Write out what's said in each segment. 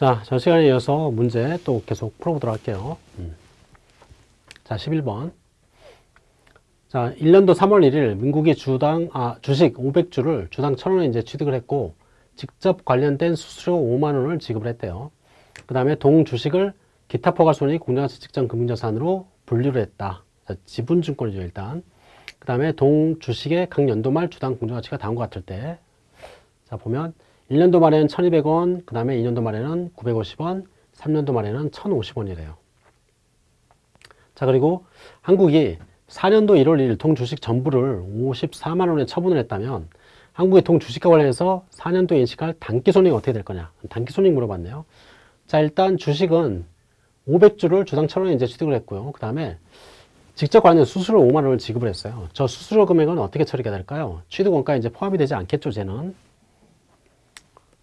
자, 전 시간에 이어서 문제 또 계속 풀어보도록 할게요. 음. 자, 11번. 자, 1년도 3월 1일 민국이 주당, 아, 주식 500주를 주당 1000원에 이제 취득을 했고, 직접 관련된 수수료 5만원을 지급을 했대요. 그 다음에 동 주식을 기타 포괄손익 공정가치 측정 금융자산으로 분류를 했다. 자, 지분증권이죠, 일단. 그 다음에 동 주식의 각 연도 말 주당 공정가치가 다음과 같을 때. 자, 보면 1년도 말에는 1200원, 그 다음에 2년도 말에는 950원, 3년도 말에는 1050원이래요. 자, 그리고 한국이 4년도 1월 1일 동 주식 전부를 54만원에 처분을 했다면 한국의 동 주식과 관련해서 4년도에 인식할 단기손익이 어떻게 될 거냐. 단기손익 물어봤네요. 자, 일단 주식은 500주를 주당 1000원에 이제 취득을 했고요. 그 다음에 직접 관련 수수료 5만원을 지급을 했어요. 저 수수료 금액은 어떻게 처리가 될까요? 취득원가에 이제 포함이 되지 않겠죠, 쟤는.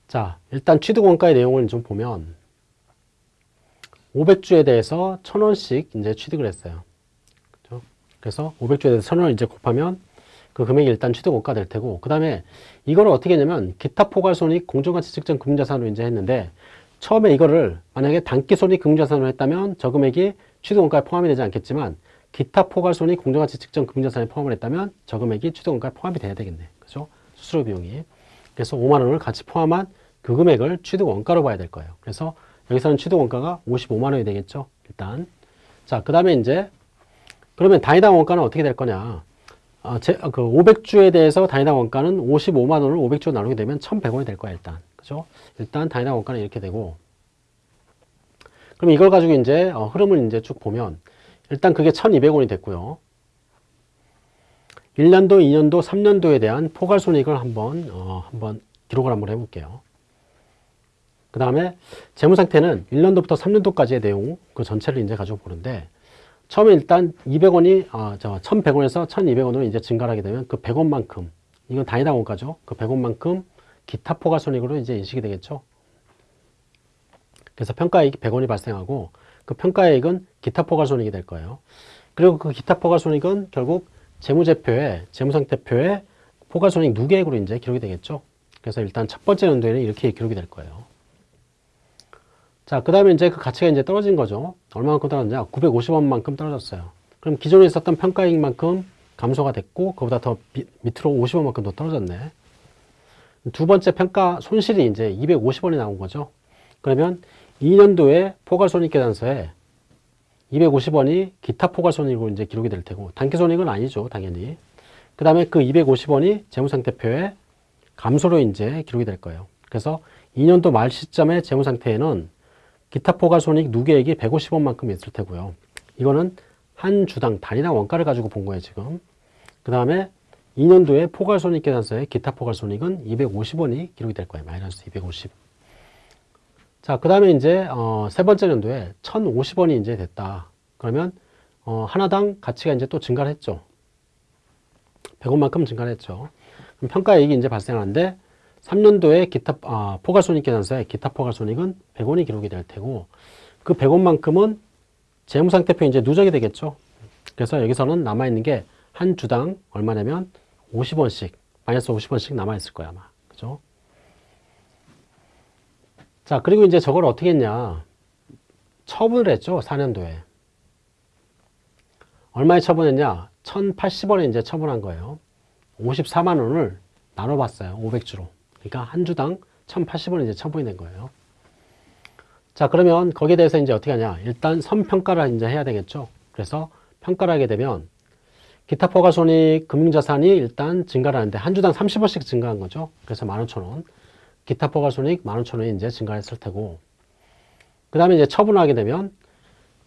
자, 일단 취득 원가의 내용을 좀 보면 500주에 대해서 1000원씩 이제 취득을 했어요. 그죠? 그래서 500주에 대해서 1000원을 이제 곱하면 그 금액이 일단 취득 원가 될 테고 그 다음에 이거를 어떻게 했냐면 기타 포괄손익 공정가치 측정 금융자산으로 이제 했는데 처음에 이거를 만약에 단기손익 금융자산으로 했다면 저 금액이 취득 원가에 포함이 되지 않겠지만 기타 포괄손익 공정가치 측정 금융자산에 포함을 했다면 저 금액이 취득 원가에 포함이 돼야 되겠네. 그죠? 수수료 비용이. 그래서 5만 원을 같이 포함한 그 금액을 취득 원가로 봐야 될 거예요. 그래서 여기서는 취득 원가가 55만 원이 되겠죠. 일단. 자, 그 다음에 이제 그러면 단위당 원가는 어떻게 될 거냐. 아, 제, 그 500주에 대해서 단위당 원가는 55만 원을 500주 나누게 되면 1100원이 될 거야, 일단. 그죠? 일단 단위당 원가는 이렇게 되고. 그럼 이걸 가지고 이제 어, 흐름을 이제 쭉 보면 일단 그게 1200원이 됐고요. 1년도, 2년도, 3년도에 대한 포괄손익을 한번, 어, 한번 기록을 한번 해볼게요. 그 다음에 재무상태는 1년도부터 3년도까지의 내용, 그 전체를 이제 가지고 보는데, 처음에 일단 200원이, 아, 저, 1100원에서 1200원으로 이제 증가를 하게 되면 그 100원만큼, 이건 단위당 원가죠. 그 100원만큼 기타 포괄손익으로 이제 인식이 되겠죠. 그래서 평가이익이 100원이 발생하고, 그 평가이익은 기타 포괄손익이 될 거예요. 그리고 그 기타 포괄손익은 결국 재무제표에, 재무상태표에 포괄손익 누계액으로 이제 기록이 되겠죠. 그래서 일단 첫 번째 연도에는 이렇게 기록이 될 거예요. 자, 그 다음에 이제 그 가치가 이제 떨어진 거죠. 얼마만큼 떨어졌냐? 950원만큼 떨어졌어요. 그럼 기존에 있었던 평가이익만큼 감소가 됐고, 그보다 더 밑으로 50원만큼 더 떨어졌네. 두 번째 평가 손실이 이제 250원이 나온 거죠. 그러면 2년도에 포괄손익계산서에 250원이 기타 포괄손익으로 이제 기록이 될 테고, 단기손익은 아니죠, 당연히. 그 다음에 그 250원이 재무상태표에 감소로 이제 기록이 될 거예요. 그래서 2년도 말 시점의 재무상태에는 기타 포괄손익 누계액이 150원만큼 있을 테고요. 이거는 한 주당 단위당 원가를 가지고 본 거예요, 지금. 그 다음에 2년도에 포괄손익 계산서에 기타 포괄손익은 250원이 기록이 될 거예요. 마이너스 250. 자, 그 다음에 이제 어, 세 번째 연도에 1050원이 이제 됐다. 그러면 어, 하나당 가치가 이제 또 증가를 했죠. 100원만큼 증가를 했죠. 그럼 평가이익이 이제 발생하는데 3년도에 기타 아, 포괄손익 계산서에 기타 포괄손익은 100원이 기록이 될 테고 그 100원만큼은 재무상태표 이제 누적이 되겠죠. 그래서 여기서는 남아있는 게 한 주당 얼마냐면 50원씩 마이너스 50원씩 남아있을 거야 아마 그죠? 자 그리고 이제 저걸 어떻게 했냐? 처분을 했죠 4년도에. 얼마에 처분했냐? 1080원에 이제 처분한 거예요. 54만 원을 나눠봤어요 500주로. 그러니까 한 주당 1080원 이제 처분이 된 거예요. 자 그러면 거기에 대해서 이제 어떻게 하냐? 일단 선평가를 이제 해야 되겠죠. 그래서 평가를 하게 되면 기타 포괄손익 금융자산이 일단 증가를 하는데 한 주당 30원씩 증가한 거죠. 그래서 15,000원 기타 포괄손익 15,000원이 이제 증가했을 테고 그 다음에 이제 처분을 하게 되면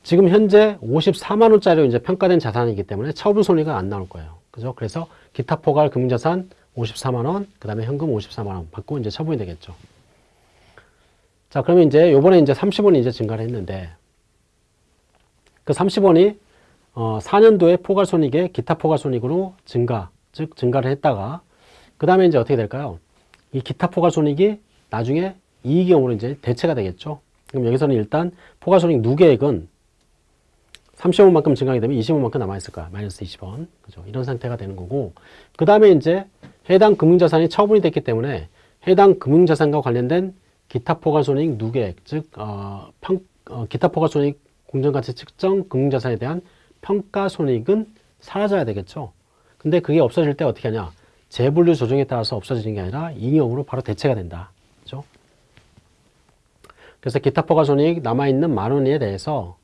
지금 현재 54만 원짜리로 이제 평가된 자산이기 때문에 처분 손익은 안 나올 거예요 그죠 그래서 기타 포괄 금융자산 54만 원, 그 다음에 현금 54만 원 받고 이제 처분이 되겠죠. 자, 그러면 이제 요번에 이제 30원이 이제 증가를 했는데 그 30원이 어, 4년도에 포괄손익에 기타 포괄손익으로 증가, 즉 증가를 했다가 그 다음에 이제 어떻게 될까요? 이 기타 포괄손익이 나중에 이익경으로 이제 대체가 되겠죠. 그럼 여기서는 일단 포괄손익 누계액은 30원만큼 증가하게 되면 20원만큼 남아있을 거야. 마이너스 20원. 그죠? 이런 상태가 되는 거고. 그 다음에 이제 해당 금융자산이 처분이 됐기 때문에 해당 금융자산과 관련된 기타 포괄손익 누계액, 즉 어, 평, 어, 기타 포괄손익 공정가치 측정 금융자산에 대한 평가손익은 사라져야 되겠죠. 근데 그게 없어질 때 어떻게 하냐? 재분류 조정에 따라서 없어지는 게 아니라 잉여금으로 바로 대체가 된다. 그죠? 그래서 기타 포괄손익 남아있는 만 원에 대해서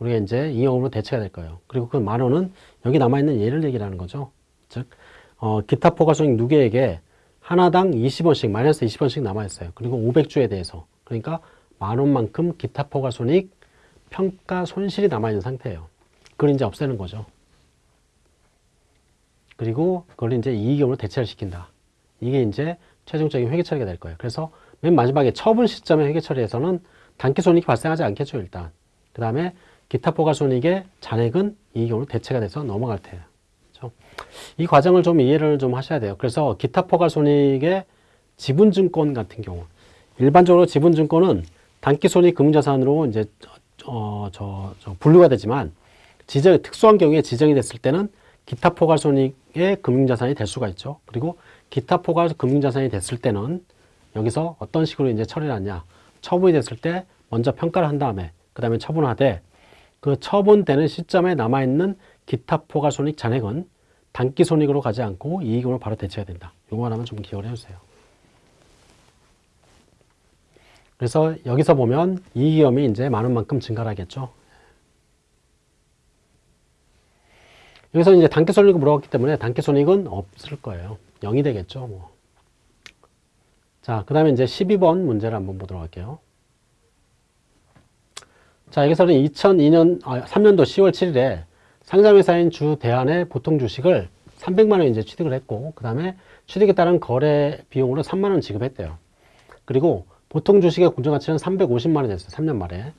우리가 이제 잉여금으로 대체가 될 거예요. 그리고 그 만 원은 여기 남아있는 예를 얘기라는 거죠. 즉, 어, 기타 포괄손익 누계액에 하나당 20원씩, 마이너스 20원씩 남아있어요. 그리고 500주에 대해서. 그러니까 만 원만큼 기타 포괄손익 평가 손실이 남아있는 상태예요. 그걸 이제 없애는 거죠. 그리고 그걸 이제 이익금으로 대체를 시킨다. 이게 이제 최종적인 회계 처리가 될 거예요. 그래서 맨 마지막에 처분 시점의 회계 처리에서는 단기 손익이 발생하지 않겠죠, 일단. 그 다음에 기타 포괄 손익의 잔액은 이익금으로 대체가 돼서 넘어갈 테예요. 그렇죠? 이 과정을 좀 이해를 좀 하셔야 돼요. 그래서 기타 포괄 손익의 지분증권 같은 경우 일반적으로 지분증권은 단기 손익 금융자산으로 이제 어, 저, 저 분류가 되지만 지정 특수한 경우에 지정이 됐을 때는 기타 포괄손익의 금융자산이 될 수가 있죠. 그리고 기타 포괄 금융자산이 됐을 때는 여기서 어떤 식으로 이제 처리를 하냐. 처분이 됐을 때 먼저 평가를 한 다음에 그 다음에 처분하되 그 처분되는 시점에 남아있는 기타 포괄손익 잔액은 단기손익으로 가지 않고 이익으로 바로 대체해야 된다. 이거 하나만 좀 기억을 해주세요. 그래서 여기서 보면 이익위험이 이제 많은 만큼 증가를 하겠죠. 여기서 이제 단기손익을 물어봤기 때문에 단기손익은 없을 거예요. 0이 되겠죠. 뭐. 자, 그 다음에 이제 12번 문제를 한번 보도록 할게요. 자, 여기서는 2002년, 아, 3년도 10월 7일에 상장회사인 주 대한의 보통 주식을 300만원 이제 취득을 했고, 그 다음에 취득에 따른 거래 비용으로 3만원 지급했대요. 그리고 보통 주식의 공정가치는 350만원 됐어요. 3년 말에.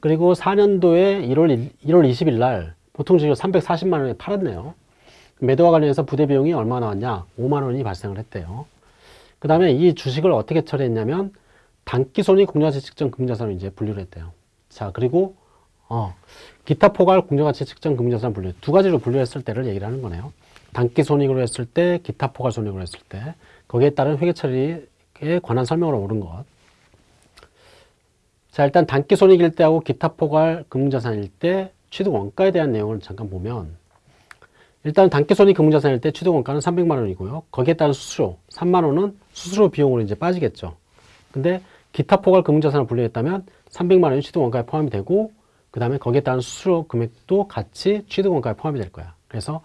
그리고 4년도에 1월, 1월 20일 날 보통 주식을 340만 원에 팔았네요. 매도와 관련해서 부대 비용이 얼마 나왔냐? 5만 원이 발생을 했대요. 그 다음에 이 주식을 어떻게 처리했냐면 단기손익 공정가치 측정 금융자산으로 이제 분류를 했대요. 자, 그리고 어, 기타 포괄 공정가치 측정 금융자산 분류 두 가지로 분류했을 때를 얘기를 하는 거네요. 단기 손익으로 했을 때, 기타 포괄 손익으로 했을 때 거기에 따른 회계 처리에 관한 설명으로 옳은 것. 자, 일단 단기 손익일 때하고 기타 포괄 금융자산일 때 취득 원가에 대한 내용을 잠깐 보면 일단 단기손익 금융자산일 때 취득 원가는 300만 원이고요. 거기에 따른 수수료 3만 원은 수수료 비용으로 이제 빠지겠죠. 근데 기타 포괄 금융자산을 분류했다면 300만 원이 취득 원가에 포함이 되고 그 다음에 거기에 따른 수수료 금액도 같이 취득 원가에 포함이 될 거야. 그래서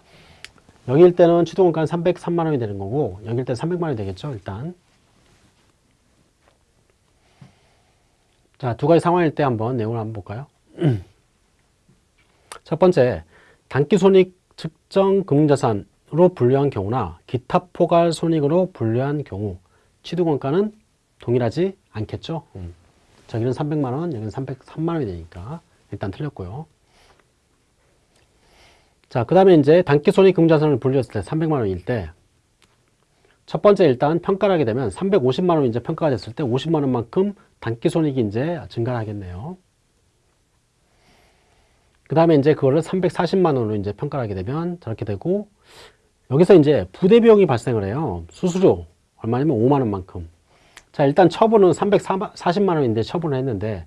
여기일 때는 취득 원가는 303만 원이 되는 거고 여기일 때는 300만 원이 되겠죠. 일단 자, 두 가지 상황일 때 한번 내용을 한번 볼까요? 첫 번째, 단기손익 측정 금융자산으로 분류한 경우나 기타 포괄 손익으로 분류한 경우 취득원가는 동일하지 않겠죠. 음. 저기는 300만원, 여기는 303만원이 되니까 일단 틀렸고요. 자, 그 다음에 이제 단기손익 금융자산을 분류했을 때 300만원일 때 첫 번째 일단 평가를 하게 되면 350만원 이제 평가가 됐을 때 50만원만큼 단기손익이 이제 증가하겠네요. 그 다음에 이제 그거를 340만 원으로 이제 평가를 하게 되면 저렇게 되고 여기서 이제 부대 비용이 발생을 해요. 수수료 얼마냐면 5만 원만큼. 자, 일단 처분은 340만 원인데 처분을 했는데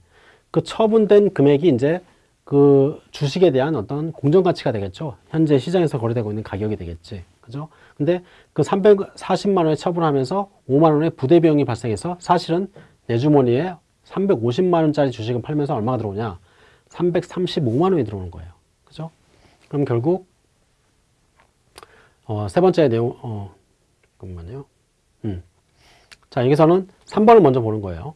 그 처분된 금액이 이제 그 주식에 대한 어떤 공정 가치가 되겠죠. 현재 시장에서 거래되고 있는 가격이 되겠지. 그죠? 근데 그 340만 원에 처분하면서 5만 원의 부대 비용이 발생해서 사실은 내 주머니에 350만 원짜리 주식을 팔면서 얼마가 들어오냐? 335만 원이 들어오는 거예요. 그죠? 그럼 결국 어, 세 번째 내용 어, 잠깐만요. 음. 자, 여기서는 3번을 먼저 보는 거예요.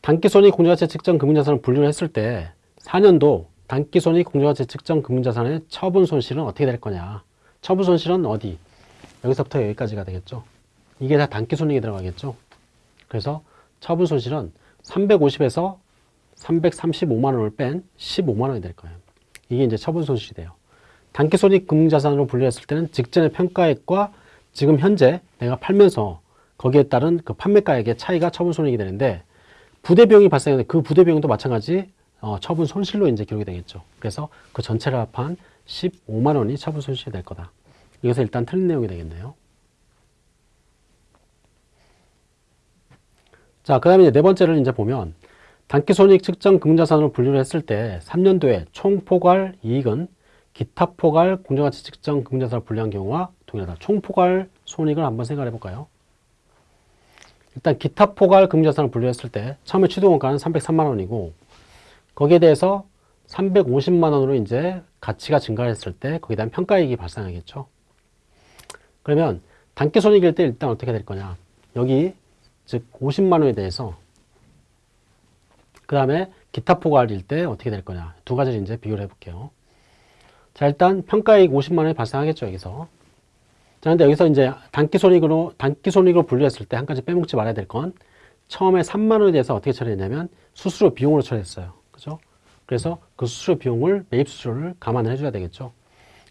단기손익 공정가치 측정 금융자산을 분류를 했을 때 4년도 단기손익 공정가치 측정 금융자산의 처분 손실은 어떻게 될 거냐. 처분 손실은 어디? 여기서부터 여기까지가 되겠죠. 이게 다 단기손익이 들어가겠죠. 그래서 처분 손실은 350에서 335만 원을 뺀 15만 원이 될 거예요. 이게 이제 처분 손실이 돼요. 단기손익 금융자산으로 분류했을 때는 직전의 평가액과 지금 현재 내가 팔면서 거기에 따른 그 판매가액의 차이가 처분 손익이 되는데 부대 비용이 발생하는데 그 부대 비용도 마찬가지 어, 처분 손실로 이제 기록이 되겠죠. 그래서 그 전체를 합한 15만 원이 처분 손실이 될 거다. 이것은 일단 틀린 내용이 되겠네요. 자, 그 다음에 네 번째를 이제 보면 단기손익 측정 금자산으로 분류를 했을 때 3년도에 총포괄 이익은 기타 포괄 공정가치 측정 금자산으로 분류한 경우와 동일하다. 총포괄 손익을 한번 생각해 볼까요? 일단 기타 포괄 금자산을 분류했을 때 처음에 취득원가는 303만 원이고 거기에 대해서 350만 원으로 이제 가치가 증가했을 때 거기에 대한 평가이익이 발생하겠죠. 그러면 단기 손익일 때 일단 어떻게 될 거냐? 여기 즉 50만 원에 대해서 그 다음에 기타 포괄일 때 어떻게 될 거냐? 두 가지를 이제 비교를 해볼게요. 자 일단 평가이익 50만 원이 발생하겠죠 여기서. 자 근데 여기서 이제 단기 손익으로 단기 손익으로 분류했을 때 한 가지 빼먹지 말아야 될 건 처음에 3만 원에 대해서 어떻게 처리했냐면 수수료 비용으로 처리했어요. 그죠? 그래서 그 수수료 비용을 매입 수수료를 감안을 해줘야 되겠죠.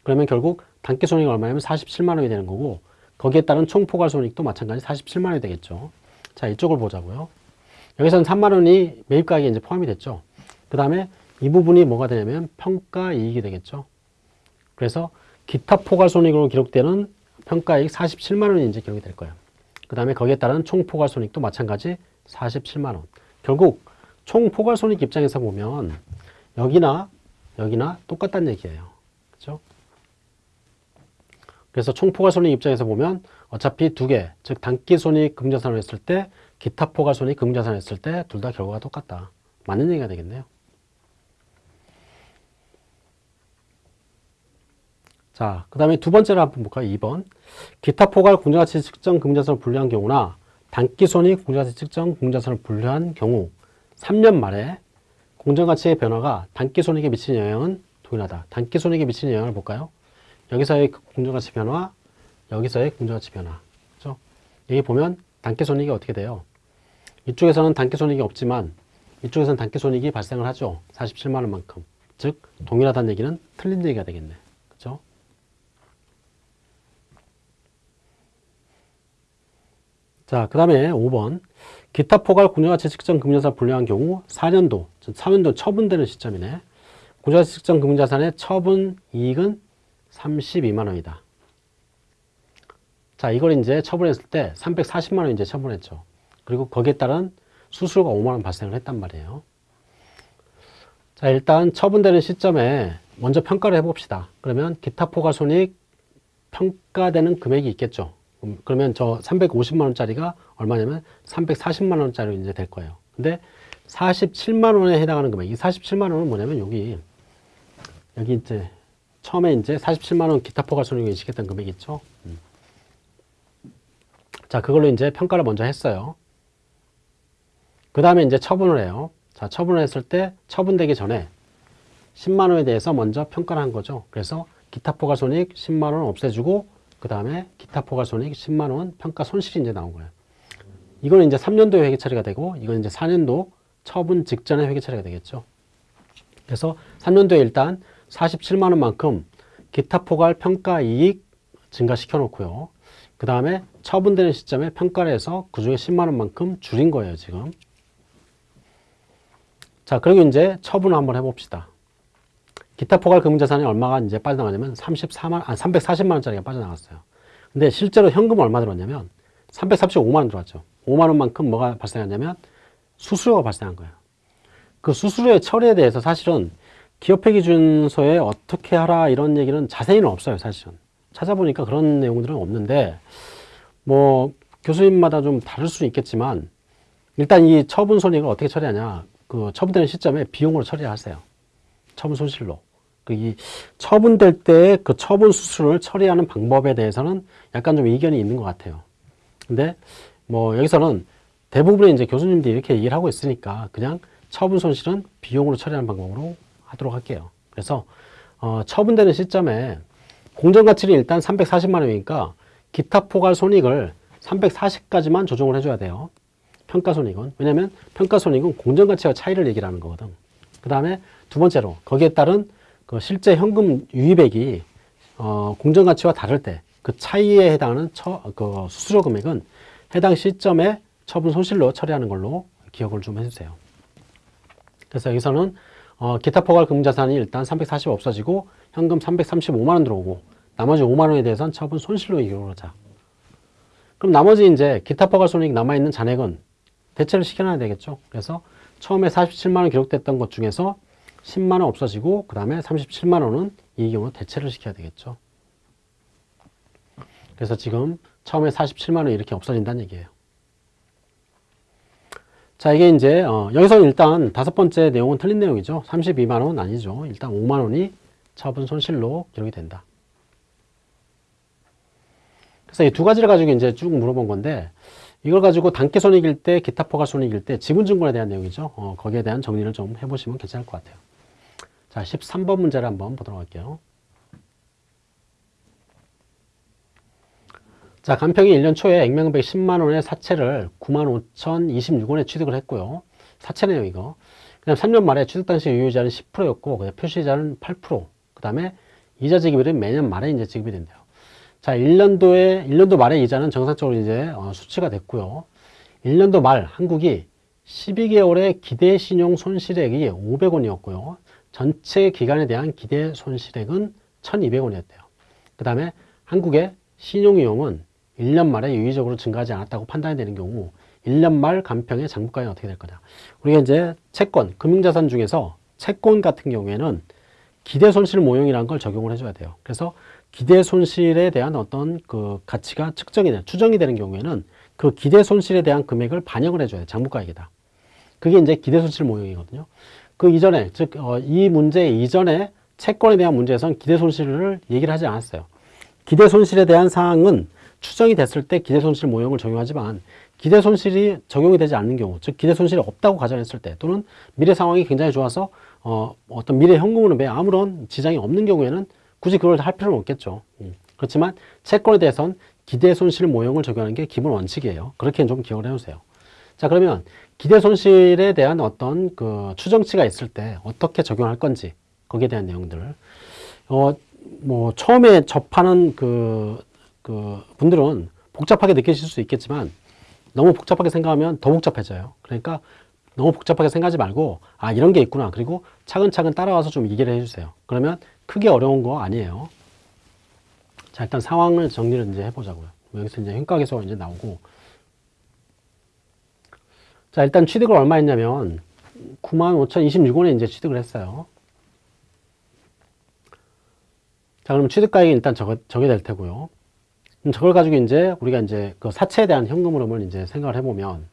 그러면 결국 단기 손익이 얼마냐면 47만 원이 되는 거고 거기에 따른 총 포괄 손익도 마찬가지 47만 원이 되겠죠. 자 이쪽을 보자고요. 여기서는 3만 원이 매입 가격에 이제 포함이 됐죠. 그 다음에 이 부분이 뭐가 되냐면 평가 이익이 되겠죠. 그래서 기타 포괄 손익으로 기록되는 평가이익 47만 원이 이제 기록이 될 거예요. 그 다음에 거기에 따른 총 포괄 손익도 마찬가지 47만 원. 결국 총 포괄 손익 입장에서 보면 여기나 여기나 똑같다는 얘기예요. 그렇죠? 그래서 총 포괄 손익 입장에서 보면 어차피 두 개, 즉 단기 손익 금자산을 했을 때 기타 포괄 손익 금자산을 했을 때 둘 다 결과가 똑같다. 맞는 얘기가 되겠네요. 자, 그 다음에 두 번째로 한번 볼까요? 2번. 기타 포괄 공정가치 측정 금자산을 분류한 경우나 단기 손익 공정가치 측정 공자산을 분류한 경우 3년 말에 공정가치의 변화가 단기 손익에 미치는 영향은 동일하다. 단기 손익에 미치는 영향을 볼까요? 여기서의 공정가치 변화, 여기서의 공정가치 변화. 그죠? 여기 보면 단기 손익이 어떻게 돼요? 이쪽에서는 단기 손익이 없지만 이쪽에서는 단기 손익이 발생을 하죠. 47만 원만큼. 즉 동일하다는 얘기는 틀린 얘기가 되겠네. 그죠? 자, 그 다음에 5번. 기타 포괄 공정가치 측정 금융자산 분류한 경우 4년도, 즉 4년도 처분되는 시점이네. 공정가치 측정 금융자산의 처분 이익은 32만 원이다. 자, 이걸 이제 처분했을 때 340만 원 이제 처분했죠. 그리고 거기에 따른 수수료가 5만 원 발생을 했단 말이에요. 자, 일단 처분되는 시점에 먼저 평가를 해봅시다. 그러면 기타 포괄 손익 평가되는 금액이 있겠죠. 음, 그러면 저 350만 원짜리가 얼마냐면 340만 원짜리 이제 될 거예요. 근데 47만 원에 해당하는 금액, 이 47만 원은 뭐냐면 여기 여기 이제 처음에 이제 47만 원 기타 포괄 손익을 인식했던 금액이 있죠. 음. 자, 그걸로 이제 평가를 먼저 했어요. 그 다음에 이제 처분을 해요. 자, 처분을 했을 때 처분되기 전에 10만 원에 대해서 먼저 평가를 한 거죠. 그래서 기타 포괄 손익 10만 원 없애주고 그 다음에 기타 포괄 손익 10만 원 평가 손실이 이제 나온 거예요. 이거는 이제 3년도에 회계 처리가 되고 이건 이제 4년도 처분 직전에 회계 처리가 되겠죠. 그래서 3년도에 일단 47만 원만큼 기타 포괄 평가 이익 증가시켜 놓고요. 그 다음에 처분되는 시점에 평가를 해서 그 중에 10만 원만큼 줄인 거예요, 지금. 자, 그리고 이제 처분을 한번 해봅시다. 기타 포괄 금융자산이 얼마가 이제 빠져나가냐면 34만, 아, 340만 원짜리가 빠져나갔어요. 근데 실제로 현금 얼마 들어왔냐면 335만 원 들어왔죠. 5만 원만큼 뭐가 발생했냐면 수수료가 발생한 거예요. 그 수수료의 처리에 대해서 사실은 기업회 기준서에 어떻게 하라 이런 얘기는 자세히는 없어요, 사실은. 찾아보니까 그런 내용들은 없는데 뭐 교수님마다 좀 다를 수 있겠지만 일단 이 처분 손익을 어떻게 처리하냐 그 처분되는 시점에 비용으로 처리하세요. 처분 손실로. 그 이 처분될 때 그 처분 수수료를 처리하는 방법에 대해서는 약간 좀 이견이 있는 것 같아요. 근데 뭐 여기서는 대부분의 이제 교수님들이 이렇게 얘기를 하고 있으니까 그냥 처분 손실은 비용으로 처리하는 방법으로 하도록 할게요. 그래서 어, 처분되는 시점에 공정가치는 일단 340만 원이니까 기타 포괄 손익을 340까지만 조정을 해줘야 돼요. 평가손익은. 왜냐면 평가손익은 공정가치와 차이를 얘기를 하는 거거든. 그 다음에 두 번째로 거기에 따른 그 실제 현금 유입액이 어, 공정가치와 다를 때 그 차이에 해당하는 처, 그 수수료 금액은 해당 시점에 처분 손실로 처리하는 걸로 기억을 좀 해주세요. 그래서 여기서는 어, 기타 포괄 금자산이 일단 340 없어지고 현금 335만 원 들어오고 나머지 5만 원에 대해서는 처분 손실로 기록을 하자. 그럼 나머지 이제 기타 포괄 손익 남아있는 잔액은 대체를 시켜놔야 되겠죠. 그래서 처음에 47만 원 기록됐던 것 중에서 10만 원 없어지고 그 다음에 37만 원은 이 경우 대체를 시켜야 되겠죠. 그래서 지금 처음에 47만 원 이렇게 없어진다는 얘기예요. 자, 이게 이제 어, 여기서 일단 다섯 번째 내용은 틀린 내용이죠. 32만 원 아니죠. 일단 5만 원이 처분 손실로 기록이 된다. 그래서 이 두 가지를 가지고 이제 쭉 물어본 건데 이걸 가지고 단기 손익일 때, 기타 포괄 손익일 때 지분 증권에 대한 내용이죠. 어, 거기에 대한 정리를 좀 해보시면 괜찮을 것 같아요. 자, 13번 문제를 한번 보도록 할게요. 자, 간평이 1년 초에 액면금백 10만원의 사채를 95,026원에 취득을 했고요. 사채 내용 이거. 그 다음 3년 말에 취득 당시 유효이자는 10%였고, 그다음 표시이자는 8%. 그 다음에 이자 지급일은 매년 말에 이제 지급이 된대요. 자, 1년도에, 1년도 말에 이자는 정상적으로 이제 어, 수치가 됐고요. 1년도 말 한국이 12개월의 기대 신용 손실액이 500원이었고요. 전체 기간에 대한 기대 손실액은 1200원이었대요. 그 다음에 한국의 신용위험은 1년 말에 유의적으로 증가하지 않았다고 판단이 되는 경우 1년 말 간평의 장부가액이 어떻게 될 거냐. 우리가 이제 채권, 금융자산 중에서 채권 같은 경우에는 기대 손실 모형이라는 걸 적용을 해줘야 돼요. 그래서 기대 손실에 대한 어떤 그 가치가 측정이 되는, 추정이 되는 경우에는 그 기대 손실에 대한 금액을 반영을 해줘야 돼요. 장부가액에다. 그게 이제 기대 손실 모형이거든요. 그 이전에, 즉, 어, 이 문제 이전에 채권에 대한 문제에서는 기대 손실을 얘기를 하지 않았어요. 기대 손실에 대한 사항은 추정이 됐을 때 기대 손실 모형을 적용하지만 기대 손실이 적용이 되지 않는 경우, 즉 기대 손실이 없다고 가정했을 때 또는 미래 상황이 굉장히 좋아서 어, 어떤 미래 현금흐름에 아무런 지장이 없는 경우에는 굳이 그걸 할 필요는 없겠죠. 음. 그렇지만 채권에 대해서는 기대 손실 모형을 적용하는 게 기본 원칙이에요. 그렇게 좀 기억을 해주세요. 자 그러면 기대 손실에 대한 어떤 그 추정치가 있을 때 어떻게 적용할 건지 거기에 대한 내용들을 어, 뭐 처음에 접하는 그, 그 분들은 복잡하게 느끼실 수 있겠지만 너무 복잡하게 생각하면 더 복잡해져요. 그러니까 너무 복잡하게 생각하지 말고 아 이런 게 있구나 그리고 차근차근 따라와서 좀 이해를 해주세요. 그러면 크게 어려운 거 아니에요. 자 일단 상황을 정리를 이제 해보자고요. 여기서 이제 현가계수가 이제 나오고 자 일단 취득을 얼마 했냐면 95,026원에 이제 취득을 했어요. 자, 그럼 취득가액이 일단 적어, 적게 될 테고요. 그럼 저걸 가지고 이제 우리가 이제 그 사채에 대한 현금 흐름을 이제 생각을 해보면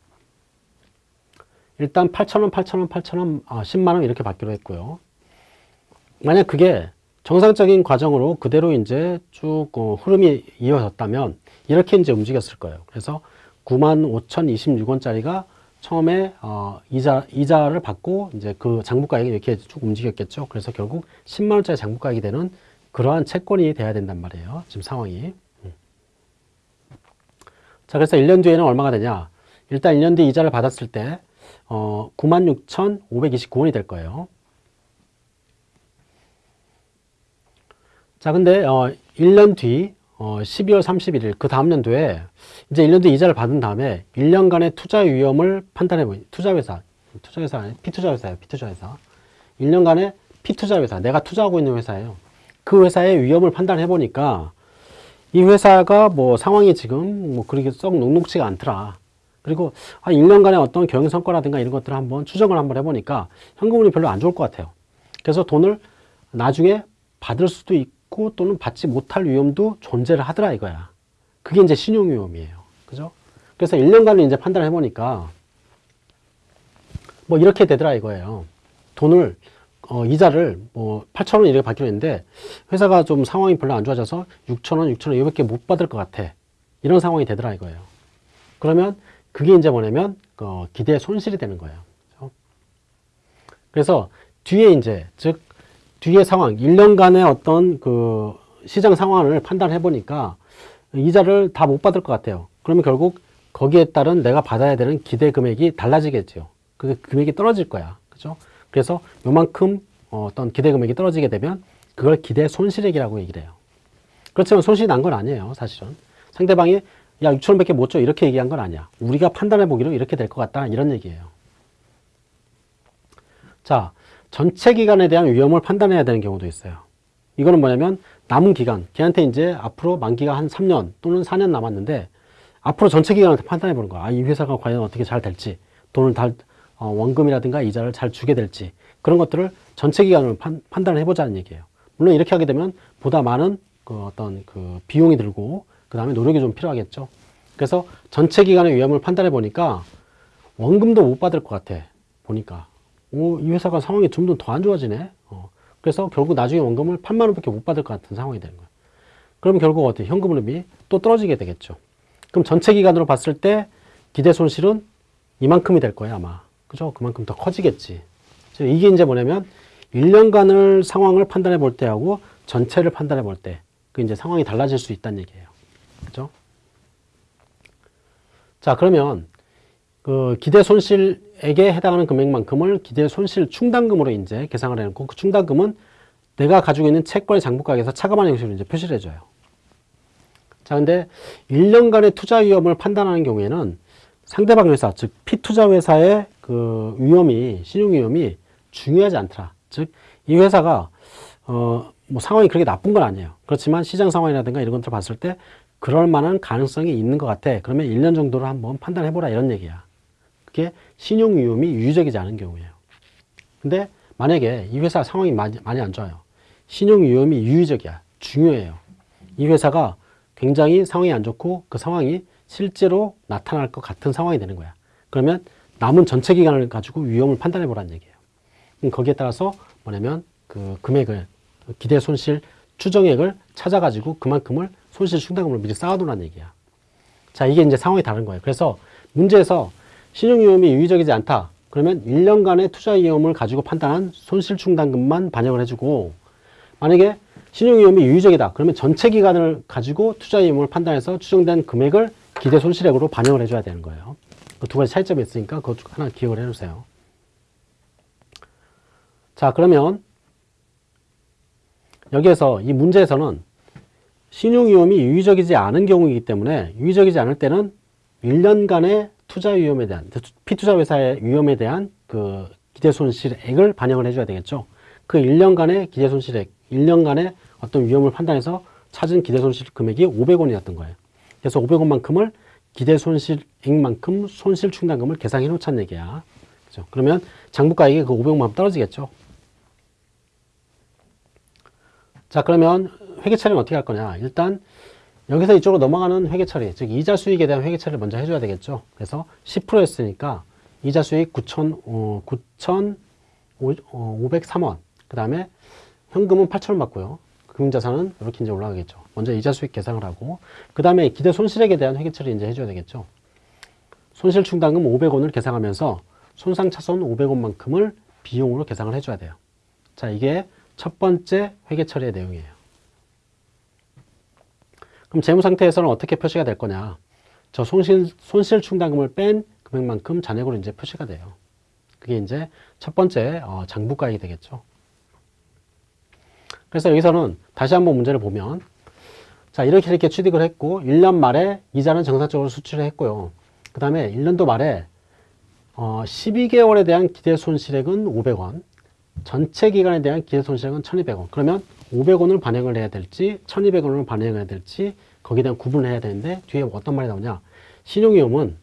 일단 8,000원, 8,000원, 8,000원, 아, 10만원 이렇게 받기로 했고요. 만약 그게 정상적인 과정으로 그대로 이제 쭉 어, 흐름이 이어졌다면 이렇게 이제 움직였을 거예요. 그래서 95,026원짜리가 처음에 어, 이자, 이자를 받고 이제 그 장부가액이 이렇게 쭉 움직였겠죠. 그래서 결국 10만원짜리 장부가액이 되는 그러한 채권이 돼야 된단 말이에요. 지금 상황이. 음. 자, 그래서 1년 뒤에는 얼마가 되냐? 일단 1년 뒤 이자를 받았을 때, 어, 96,529원이 될 거예요. 자, 근데, 어, 1년 뒤, 어, 12월 31일, 그 다음 년도에, 이제 1년 뒤 이자를 받은 다음에 1년간의 투자 위험을 판단해 보니, 투자회사, 투자회사 아니 피투자회사예요, 피투자회사. 1년간의 피투자회사, 내가 투자하고 있는 회사예요. 그 회사의 위험을 판단해 보니까 이 회사가 뭐 상황이 지금 뭐 그렇게 썩 녹록지가 않더라. 그리고 한 1년간의 어떤 경영 성과라든가 이런 것들을 한번 추정을 한번 해보니까 현금흐름이 별로 안 좋을 것 같아요. 그래서 돈을 나중에 받을 수도 있고 또는 받지 못할 위험도 존재를 하더라 이거야. 그게 이제 신용 위험이에요. 그죠? 그래서 1년간을 이제 판단을 해보니까 뭐 이렇게 되더라 이거예요. 돈을 어, 이자를 뭐 8천 원 이렇게 받기로 했는데 회사가 좀 상황이 별로 안 좋아져서 6천 원, 6천 원 이렇게 못 받을 것 같아. 이런 상황이 되더라 이거예요. 그러면 그게 이제 뭐냐면 어, 기대 손실이 되는 거예요. 그래서 뒤에 이제 즉 뒤에 상황 1년간의 어떤 그 시장 상황을 판단해 보니까 이자를 다 못 받을 것 같아요. 그러면 결국 거기에 따른 내가 받아야 되는 기대 금액이 달라지겠죠. 그 금액이 떨어질 거야. 그죠? 그래서 요만큼 어떤 기대 금액이 떨어지게 되면 그걸 기대 손실액이라고 얘기를 해요. 그렇지만 손실이 난 건 아니에요. 사실은. 상대방이 야 6천원밖에 못 줘 이렇게 얘기한 건 아니야. 우리가 판단해 보기로 이렇게 될 것 같다 이런 얘기예요. 자 전체 기간에 대한 위험을 판단해야 되는 경우도 있어요. 이거는 뭐냐면 남은 기간 걔한테 이제 앞으로 만기가 한 3년 또는 4년 남았는데 앞으로 전체 기간을 판단해 보는 거야. 아, 이 회사가 과연 어떻게 잘 될지 돈을 달 어, 원금이라든가 이자를 잘 주게 될지 그런 것들을 전체 기간으로 판, 판단을 해보자는 얘기예요. 물론 이렇게 하게 되면 보다 많은 그 어떤 그 비용이 들고 그 다음에 노력이 좀 필요하겠죠. 그래서 전체 기간의 위험을 판단해 보니까 원금도 못 받을 것 같아. 보니까 오, 이 회사가 상황이 좀더안 좋아지네. 어. 그래서 결국 나중에 원금을 8만 원밖에 못 받을 것 같은 상황이 되는 거예요. 그럼 결국 어떻게 현금 흐름이 또 떨어지게 되겠죠. 그럼 전체 기간으로 봤을 때 기대 손실은 이만큼이 될 거예요, 아마. 그죠? 그만큼 더 커지겠지. 이게 이제 뭐냐면 1년간을 상황을 판단해 볼 때하고 전체를 판단해 볼 때, 그 이제 상황이 달라질 수 있다는 얘기예요. 그죠? 자, 그러면 그 기대 손실에게 해당하는 금액만큼을 기대 손실 충당금으로 이제 계상을 해놓고 그 충당금은 내가 가지고 있는 채권의 장부가액에서 차감하는 형식으로 이제 표시를 해줘요. 자, 근데 1년간의 투자 위험을 판단하는 경우에는 상대방 회사, 즉 피투자 회사의 그 위험이 신용 위험이 중요하지 않더라. 즉 이 회사가 어 뭐 상황이 그렇게 나쁜 건 아니에요. 그렇지만 시장 상황이라든가 이런 것들을 봤을 때 그럴 만한 가능성이 있는 것 같아. 그러면 1년 정도를 한번 판단해 보라 이런 얘기야. 그게 신용 위험이 유의적이지 않은 경우예요. 근데 만약에 이 회사 상황이 많이, 많이 안 좋아요. 신용 위험이 유의적이야. 중요해요. 이 회사가 굉장히 상황이 안 좋고 그 상황이 실제로 나타날 것 같은 상황이 되는 거야. 그러면 남은 전체 기간을 가지고 위험을 판단해 보라는 얘기예요. 거기에 따라서 뭐냐면 그 금액을 기대 손실 추정액을 찾아가지고 그만큼을 손실 충당금을 미리 쌓아두라는 얘기야. 자, 이게 이제 상황이 다른 거예요. 그래서 문제에서 신용위험이 유의적이지 않다. 그러면 1년간의 투자 위험을 가지고 판단한 손실 충당금만 반영을 해주고 만약에 신용위험이 유의적이다. 그러면 전체 기간을 가지고 투자 위험을 판단해서 추정된 금액을 기대 손실액으로 반영을 해줘야 되는 거예요. 그 두 가지 차이점이 있으니까 그것 하나 기억을 해주세요. 자, 그러면 여기에서 이 문제에서는 신용위험이 유의적이지 않은 경우이기 때문에 유의적이지 않을 때는 1년간의 투자 위험에 대한 피투자 회사의 위험에 대한 그 기대 손실액을 반영을 해줘야 되겠죠. 그 1년간의 기대 손실액, 1년간의 어떤 위험을 판단해서 찾은 기대 손실 금액이 500원이었던 거예요. 그래서 500원만큼을 기대 손실액만큼 손실 충당금을 계상해 놓자는 얘기야. 그죠? 그러면 장부가액이 그 500만 떨어지겠죠. 자, 그러면 회계 처리는 어떻게 할 거냐? 일단 여기서 이쪽으로 넘어가는 회계 처리, 즉 이자 수익에 대한 회계 처리를 먼저 해줘야 되겠죠. 그래서 10%였으니까 이자 수익 9천, 어, 9,503원. 그 다음에 현금은 8,000원 받고요. 금융자산은 이렇게 이제 올라가겠죠. 먼저 이자 수익 계상을 하고, 그 다음에 기대 손실액에 대한 회계 처리 이제 해줘야 되겠죠. 손실 충당금 500원을 계상하면서 손상 차손 500원만큼을 비용으로 계상을 해줘야 돼요. 자, 이게 첫 번째 회계 처리의 내용이에요. 그럼 재무 상태에서는 어떻게 표시가 될 거냐? 저 손실, 손실 충당금을 뺀 금액만큼 잔액으로 이제 표시가 돼요. 그게 이제 첫 번째 어, 장부가액이 되겠죠. 그래서 여기서는 다시 한번 문제를 보면 자 이렇게 이렇게 취득을 했고 1년 말에 이자는 정상적으로 수출을 했고요. 그 다음에 1년도 말에 어, 12개월에 대한 기대 손실액은 500원 전체 기간에 대한 기대 손실액은 1200원. 그러면 500원을 반영을 해야 될지 1200원을 반영해야 될지 거기에 대한 구분을 해야 되는데 뒤에 어떤 말이 나오냐? 신용위험은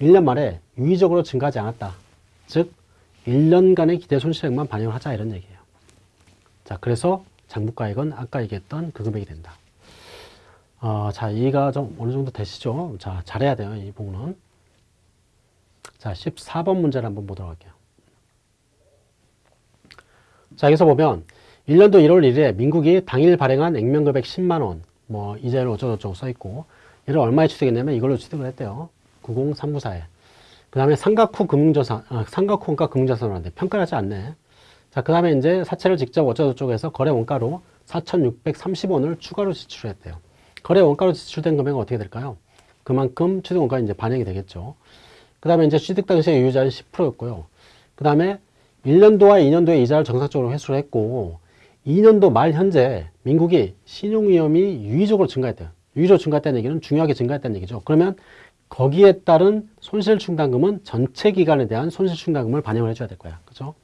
1년 말에 유의적으로 증가하지 않았다. 즉 1년간의 기대 손실액만 반영을 하자 이런 얘기예요. 자 그래서 장부가액은 아까 얘기했던 그 금액이 된다. 어, 자 이해가 좀 어느 정도 되시죠? 자 잘해야 돼요 이 부분은. 자 14번 문제를 한번 보도록 할게요 자 여기서 보면 1년도 1월 1일에 민국이 당일 발행한 액면금액 10만원 뭐 이자율 어쩌고저쩌고 써있고 이를 얼마에 취득했냐면 이걸로 취득을 했대요. 90394에. 그 다음에 상각후 금융자산 아, 상각후가 금융자산으로 평가를 하지 않네. 자 그 다음에 이제 사채를 직접 어쩌고저쩌고 해서 거래 원가로 4,630원을 추가로 지출했대요. 거래 원가로 지출된 금액은 어떻게 될까요? 그만큼 취득 원가가 이제 반영이 되겠죠. 그 다음에 이제 취득 당시의 유효자는 10%였고요. 그 다음에 1년도와 2년도에 이자를 정상적으로 회수를 했고 2년도 말 현재 민국이 신용위험이 유의적으로 증가했대요. 유의적으로 증가했다는 얘기는 중요하게 증가했다는 얘기죠. 그러면 거기에 따른 손실충당금은 전체 기간에 대한 손실충당금을 반영을 해줘야 될 거야. 그죠?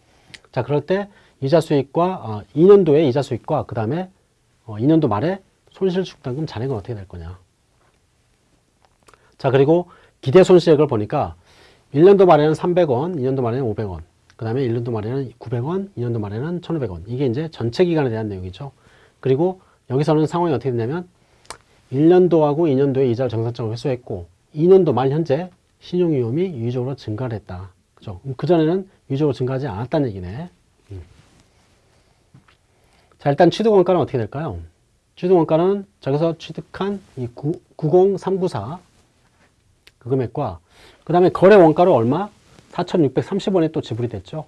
자, 그럴 때 이자 수익과 어, 2년도의 이자 수익과 그 다음에 어, 2년도 말에 손실충당금 잔액은 어떻게 될 거냐. 자, 그리고 기대 손실액을 보니까 1년도 말에는 300원, 2년도 말에는 500원, 그 다음에 1년도 말에는 900원, 2년도 말에는 1,500원. 이게 이제 전체 기간에 대한 내용이죠. 그리고 여기서는 상황이 어떻게 되냐면 1년도하고 2년도에 이자를 정상적으로 회수했고 2년도 말 현재 신용 위험이 유의적으로 증가를 했다. 그죠? 그전에는 유의적으로 증가하지 않았다는 얘기네. 음. 자, 일단 취득 원가는 어떻게 될까요? 취득 원가는 저기서 취득한 이 90394 그 금액과 그 다음에 거래 원가로 얼마? 4,630원에 또 지불이 됐죠.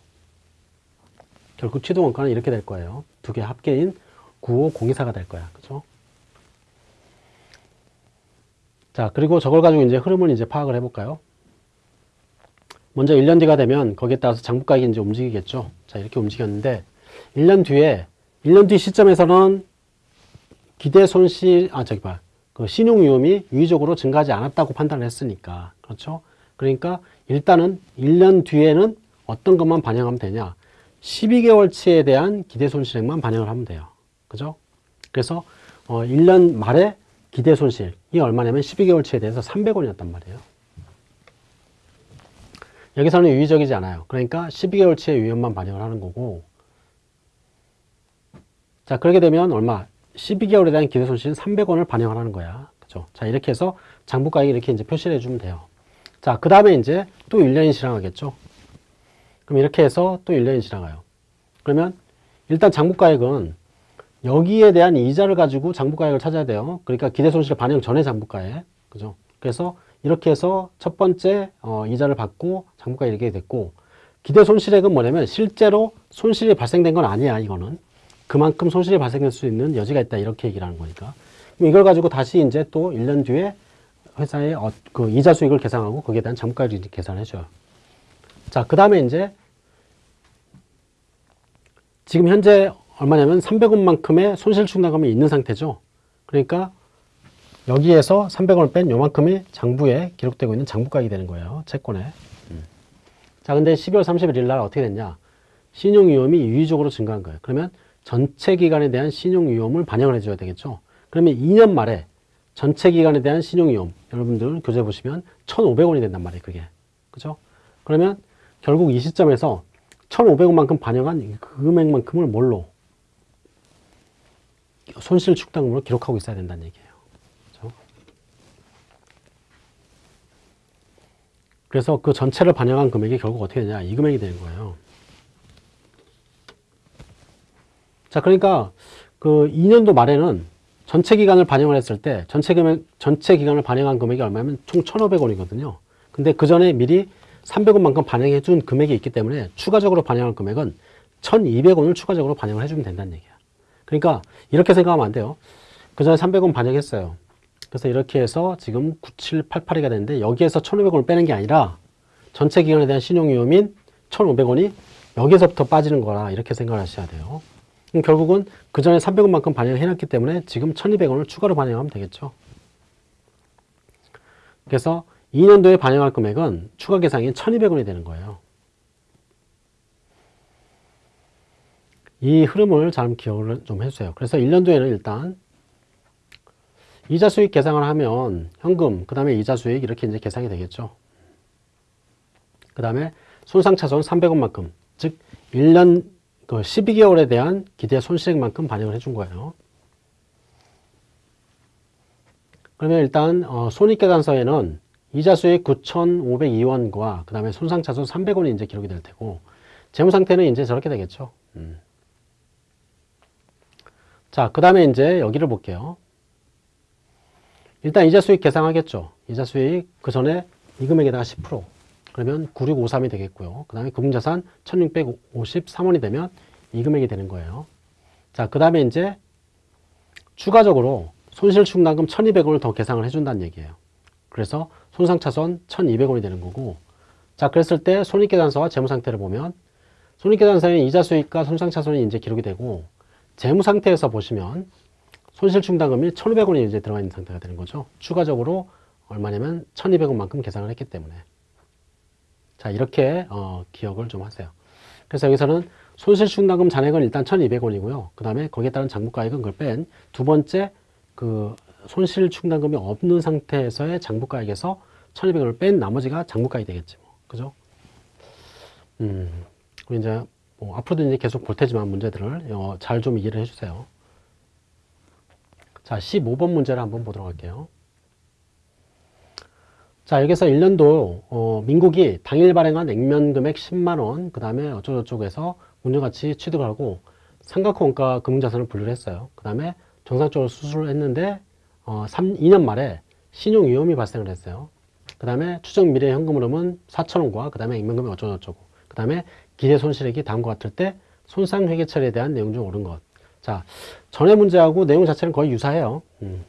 결국 취득 원가는 이렇게 될 거예요. 두 개 합계인 95024가 될 거야. 그죠? 자, 그리고 저걸 가지고 이제 흐름을 이제 파악을 해볼까요? 먼저 1년 뒤가 되면 거기에 따라서 장부가액이 이제 움직이겠죠. 자, 이렇게 움직였는데 1년 뒤에 1년 뒤 시점에서는 기대 손실, 아, 저기 봐. 그 신용 위험이 유의적으로 증가하지 않았다고 판단을 했으니까. 그렇죠? 그러니까 일단은 1년 뒤에는 어떤 것만 반영하면 되냐. 12개월치에 대한 기대 손실액만 반영을 하면 돼요. 그죠? 그래서 어, 1년 말에 기대 손실이 얼마냐면 12개월치에 대해서 300원이었단 말이에요. 여기서는 유의적이지 않아요. 그러니까 12개월치의 위험만 반영을 하는 거고 자 그렇게 되면 얼마? 12개월에 대한 기대 손실은 300원을 반영을 하는 거야. 그죠? 자 이렇게 해서 장부가액 이렇게 이제 표시를 해주면 돼요. 자 그 다음에 이제 또 1년이 지나가겠죠. 그럼 이렇게 해서 또 1년이 지나가요. 그러면 일단 장부가액은 여기에 대한 이자를 가지고 장부가액을 찾아야 돼요. 그러니까 기대손실 반영 전에 장부가액. 그죠? 그래서 이렇게 해서 첫 번째 어, 이자를 받고 장부가액이 이렇게 됐고 기대손실액은 뭐냐면 실제로 손실이 발생된 건 아니야 이거는 그만큼 손실이 발생할 수 있는 여지가 있다 이렇게 얘기를 하는 거니까 이걸 가지고 다시 이제 또 1년 뒤에 회사의 어, 그 이자 수익을 계산하고 거기에 대한 장부가액을 계산해 줘요 자 그 다음에 이제 지금 현재 얼마냐면 300원만큼의 손실 충당금이 있는 상태죠. 그러니까 여기에서 300원을 뺀 요만큼이 장부에 기록되고 있는 장부가액이 되는 거예요. 채권에. 음. 자, 근데 12월 31일 날 어떻게 됐냐? 신용위험이 유의적으로 증가한 거예요. 그러면 전체 기간에 대한 신용위험을 반영을 해줘야 되겠죠. 그러면 2년 말에 전체 기간에 대한 신용위험, 여러분들 교재 보시면 1,500원이 된단 말이에요. 그게. 그죠? 그러면 결국 이 시점에서 1,500원만큼 반영한 그 금액만큼을 뭘로? 손실 축당금으로 기록하고 있어야 된다는 얘기예요. 그렇죠? 그래서 그 전체를 반영한 금액이 결국 어떻게 되냐 이 금액이 되는 거예요. 자, 그러니까 그 2년도 말에는 전체 기간을 반영을 했을 때 전체 금액 전체 기간을 반영한 금액이 얼마냐면 총 1,500원이거든요. 근데 그 전에 미리 300원만큼 반영해 준 금액이 있기 때문에 추가적으로 반영한 금액은 1,200원을 추가적으로 반영을 해주면 된다는 얘기야. 그러니까 이렇게 생각하면 안 돼요. 그 전에 300원 반영했어요. 그래서 이렇게 해서 지금 9788이가 되는데 여기에서 1,500원을 빼는 게 아니라 전체 기간에 대한 신용위험인 1,500원이 여기서부터 빠지는 거라 이렇게 생각을 하셔야 돼요. 결국은 그 전에 300원만큼 반영을 해놨기 때문에 지금 1,200원을 추가로 반영하면 되겠죠. 그래서 2년도에 반영할 금액은 추가 계상이 1,200원이 되는 거예요. 이 흐름을 잘 기억을 좀 해주세요. 그래서 1년도에는 일단 이자 수익 계상을 하면 현금, 그 다음에 이자 수익 이렇게 이제 계상이 되겠죠. 그 다음에 손상차손 300원만큼, 즉 1년 그 12개월에 대한 기대 손실액만큼 반영을 해준 거예요. 그러면 일단 어, 손익계산서에는 이자 수익 9,502원과 그 다음에 손상차손 300원이 이제 기록이 될 테고 재무상태는 이제 저렇게 되겠죠. 음. 자, 그 다음에 이제 여기를 볼게요. 일단 이자 수익 계산하겠죠. 이자 수익 그 전에 이 금액에다가 10% 그러면 9653이 되겠고요. 그 다음에 금융자산 1653원이 되면 이 금액이 되는 거예요. 자, 그 다음에 이제 추가적으로 손실충당금 1200원을 더 계상을 해준다는 얘기예요. 그래서 손상차손 1200원이 되는 거고 자, 그랬을 때 손익계산서와 재무상태를 보면 손익계산서에 이자 수익과 손상차손이 이제 기록이 되고 재무 상태에서 보시면 손실 충당금이 1,500원이 이제 들어가 있는 상태가 되는 거죠. 추가적으로 얼마냐면 1,200원만큼 계산을 했기 때문에. 자, 이렇게 어, 기억을 좀 하세요. 그래서 여기서는 손실 충당금 잔액은 일단 1,200원이고요. 그 다음에 거기에 따른 장부가액은 그걸 뺀 두 번째 그 손실 충당금이 없는 상태에서의 장부가액에서 1,200원을 뺀 나머지가 장부가액이 되겠지. 뭐. 그죠? 음, 그리고 이제 뭐 앞으로도 이제 계속 볼 테지만 문제들을 어, 잘 좀 이해를 해주세요. 자, 15번 문제를 한번 보도록 할게요. 자, 여기서 1년도 어, 민국이 당일 발행한 액면 금액 10만 원, 그 다음에 어쩌고저쩌고해서 운영가치 취득을 하고 삼각원가 금융자산을 분류를 했어요. 그 다음에 정상적으로 수술을 했는데 어, 3, 2년 말에 신용위험이 발생을 했어요. 그 다음에 추정 미래 현금 흐름은 4천원과 그 다음에 액면금액 어쩌고저쩌고 그 다음에 기대 손실액이 다음과 같을 때 손상 회계 처리에 대한 내용 중 옳은 것. 자, 전에 문제하고 내용 자체는 거의 유사해요. 음.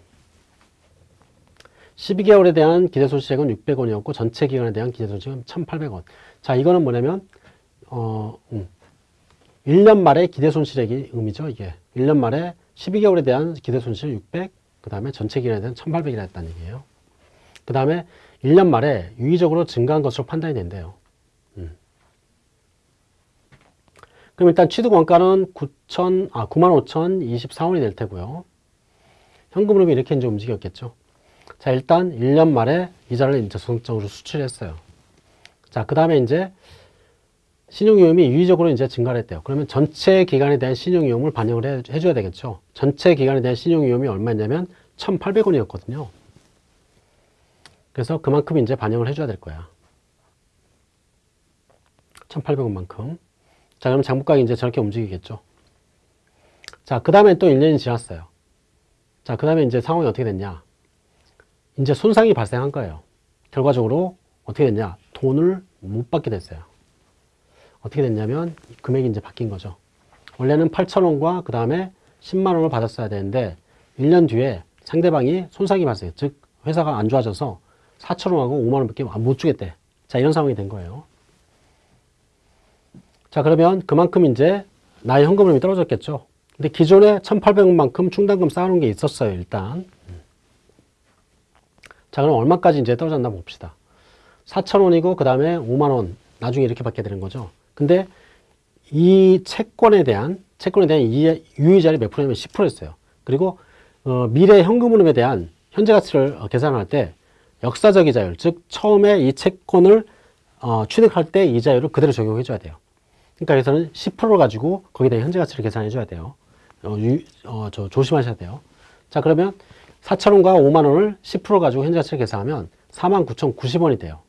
12개월에 대한 기대 손실액은 600원이었고 전체 기간에 대한 기대 손실은 1,800원. 자, 이거는 뭐냐면 어, 음. 1년 말에 기대 손실액이 의미죠, 이게. 1년 말에 12개월에 대한 기대 손실 600, 그 다음에 전체 기간에 대한 1,800이라 했다는 얘기예요. 그 다음에 1년 말에 유의적으로 증가한 것으로 판단이 된대요. 음. 그럼 일단 취득 원가는 9천, 아, 95,024원이 될 테고요. 현금 흐름이 이렇게 이제 움직였겠죠. 자, 일단 1년 말에 이자를 이제 소속적으로 수출했어요. 자, 그 다음에 이제 신용위험이 유의적으로 이제 증가를 했대요. 그러면 전체 기간에 대한 신용위험을 반영을 해, 해줘야 되겠죠. 전체 기간에 대한 신용위험이 얼마냐면 1,800원이었거든요. 그래서 그만큼 이제 반영을 해줘야 될 거야. 1,800원만큼. 자, 그럼 장부가액이 이제 저렇게 움직이겠죠. 자, 그 다음에 또 1년이 지났어요. 자, 그 다음에 이제 상황이 어떻게 됐냐. 이제 손상이 발생한 거예요. 결과적으로 어떻게 됐냐. 돈을 못 받게 됐어요. 어떻게 됐냐면 금액이 이제 바뀐 거죠. 원래는 8,000원과 그 다음에 10만원을 받았어야 되는데 1년 뒤에 상대방이 손상이 발생해. 즉 회사가 안 좋아져서 4,000원하고 5만원밖에 못 주겠대. 자 이런 상황이 된 거예요. 자 그러면 그만큼 이제 나의 현금흐름이 떨어졌겠죠. 근데 기존에 1,800원만큼 충당금 쌓아놓은 게 있었어요. 일단. 자 그럼 얼마까지 이제 떨어졌나 봅시다. 4,000원이고 그 다음에 5만원 나중에 이렇게 받게 되는 거죠. 근데 이 채권에 대한 채권에 대한 유의자리 몇 프로냐면 10%였어요. 그리고 어, 미래 현금 흐름에 대한 현재 가치를 어, 계산할 때 역사적 이자율, 즉 처음에 이 채권을 어, 취득할 때 이자율을 그대로 적용해 줘야 돼요. 그러니까 여기서는 10%를 가지고 거기에 대한 현재 가치를 계산해 줘야 돼요. 어, 유, 어, 저 조심하셔야 돼요. 자 그러면 4천원과 5만원을 10% 가지고 현재 가치를 계산하면 49,090원이 돼요.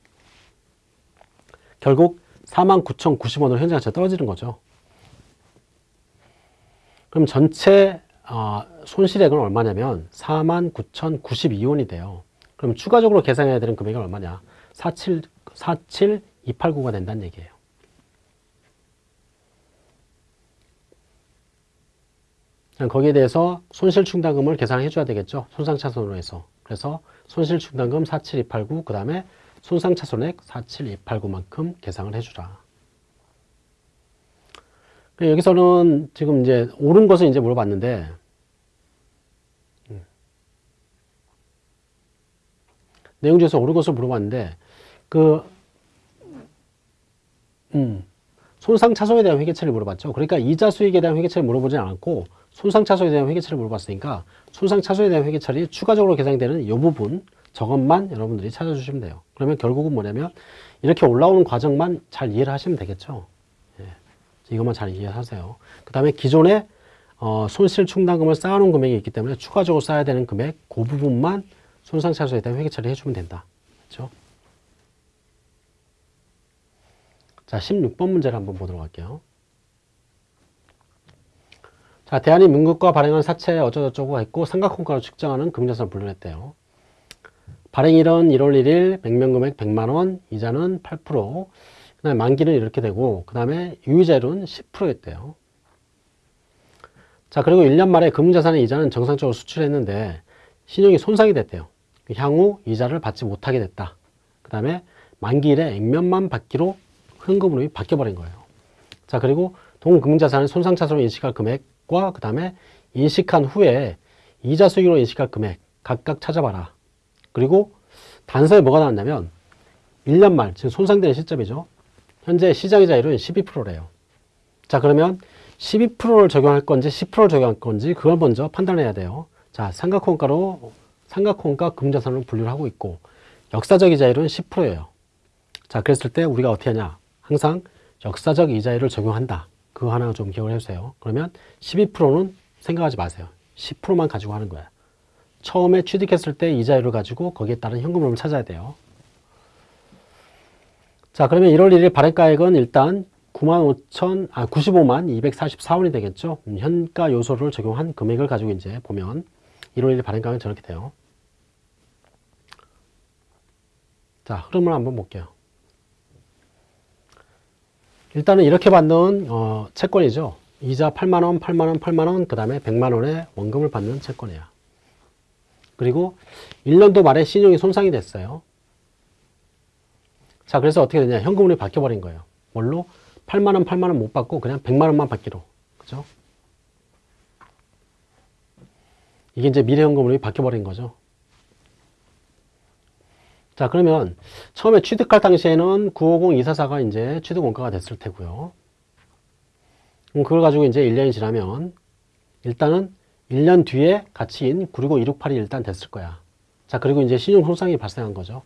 결국 49,090원으로 현재 가치가 떨어지는 거죠. 그럼 전체 어, 손실액은 얼마냐면 49,092원이 돼요. 그럼 추가적으로 계산해야 되는 금액이 얼마냐? 47, 47289가 된다는 얘기예요. 거기에 대해서 손실충당금을 계산해 줘야 되겠죠. 손상차손으로 해서. 그래서 손실충당금 47289, 그 다음에 손상차손액 47289만큼 계상을 해주라. 여기서는 지금 이제 옳은 것을 이제 물어봤는데, 음. 내용 중에서 옳은 것을 물어봤는데, 그, 음, 손상차손에 대한 회계처리를 물어봤죠. 그러니까 이자 수익에 대한 회계처리를 물어보지 않았고, 손상차손에 대한 회계처리를 물어봤으니까, 손상차손에 대한 회계처리 추가적으로 계상되는 이 부분, 저것만 여러분들이 찾아주시면 돼요. 그러면 결국은 뭐냐면 이렇게 올라오는 과정만 잘 이해를 하시면 되겠죠. 예. 이것만 잘 이해하세요. 그 다음에 기존에 어, 손실 충당금을 쌓아놓은 금액이 있기 때문에 추가적으로 쌓아야 되는 금액 그 부분만 손상차손에 대한 회계 처리 해주면 된다. 그렇죠? 자, 16번 문제를 한번 보도록 할게요. 자, 대한이 민국과 발행한 사채 어쩌고저쩌고 했고 삼각형가로 측정하는 금자산을 분류했대요. 발행일은 1월 1일, 백면금액 100만원, 이자는 8%, 그 다음에 만기는 이렇게 되고, 그 다음에 유의자율은 10%였대요. 자, 그리고 1년 말에 금융자산의 이자는 정상적으로 수출했는데, 신용이 손상이 됐대요. 향후 이자를 받지 못하게 됐다. 그 다음에 만기일에 액면만 받기로 현금으로 바뀌어버린 거예요. 자, 그리고 동금융자산을 손상차손으로 인식할 금액 과 그 다음에 인식한 후에 이자 수익으로 인식할 금액 각각 찾아봐라. 그리고 단서에 뭐가 나왔냐면 1년 말, 지금 손상되는 시점이죠. 현재 시장이자율은 12%래요. 자 그러면 12%를 적용할 건지 10%를 적용할 건지 그걸 먼저 판단해야 돼요. 자 삼각형가로 삼각형가 금자산으로 분류를 하고 있고 역사적 이자율은 10%예요. 자, 그랬을 때 우리가 어떻게 하냐? 항상 역사적 이자율을 적용한다. 그거 하나 좀 기억을 해주세요. 그러면 12%는 생각하지 마세요. 10%만 가지고 하는 거야. 처음에 취득했을 때 이자율을 가지고 거기에 따른 현금 흐름을 찾아야 돼요. 자, 그러면 1월 1일 발행가액은 일단 9만 5천, 아, 95만 244원이 되겠죠. 음, 현가 요소를 적용한 금액을 가지고 이제 보면 1월 1일 발행가액은 저렇게 돼요. 자, 흐름을 한번 볼게요. 일단은 이렇게 받는 어, 채권이죠. 이자 8만원, 8만원, 8만원, 그 다음에 100만원의 원금을 받는 채권이야. 그리고 1년도 말에 신용이 손상이 됐어요. 자, 그래서 어떻게 되냐. 현금으로 바뀌어버린 거예요. 뭘로? 8만원, 8만원 못 받고 그냥 100만원만 받기로. 그죠? 이게 이제 미래현금으로 바뀌어버린 거죠. 자, 그러면 처음에 취득할 당시에는 950-244가 이제 취득 원가가 됐을 테고요. 그걸 가지고 이제 1년이 지나면 일단은 1년 뒤에 가치인 965-268이 일단 됐을 거야. 자, 그리고 이제 신용 손상이 발생한 거죠.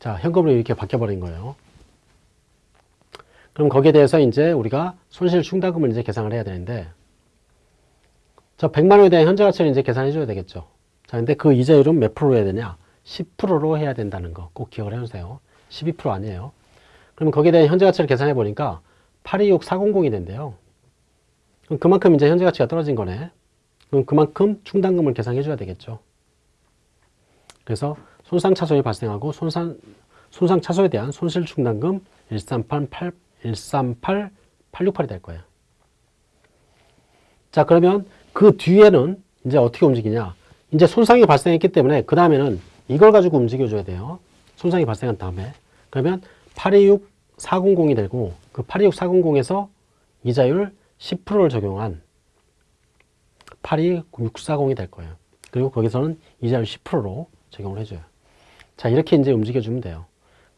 자, 현금으로 이렇게 바뀌어버린 거예요. 그럼 거기에 대해서 이제 우리가 손실 충당금을 이제 계산을 해야 되는데, 저 100만 원에 대한 현재 가치를 이제 계산해 줘야 되겠죠. 자, 근데 그 이자율은 몇 프로로 해야 되냐? 10%로 해야 된다는 거 꼭 기억을 해주세요. 12% 아니에요. 그럼 거기에 대한 현재 가치를 계산해 보니까 826400이 된대요. 그럼 그만큼 이제 현재 가치가 떨어진 거네. 그럼 그만큼 충당금을 계산해 줘야 되겠죠. 그래서 손상 차손이 발생하고 손상, 손상 차손에 대한 손실 충당금 1388, 138, 868이 될 거예요. 자, 그러면 그 뒤에는 이제 어떻게 움직이냐? 이제 손상이 발생했기 때문에 그 다음에는 이걸 가지고 움직여줘야 돼요. 손상이 발생한 다음에. 그러면 826400이 되고 그 826400에서 이자율 10%를 적용한 82640이 될 거예요. 그리고 거기서는 이자율 10%로 적용을 해줘요. 자, 이렇게 이제 움직여주면 돼요.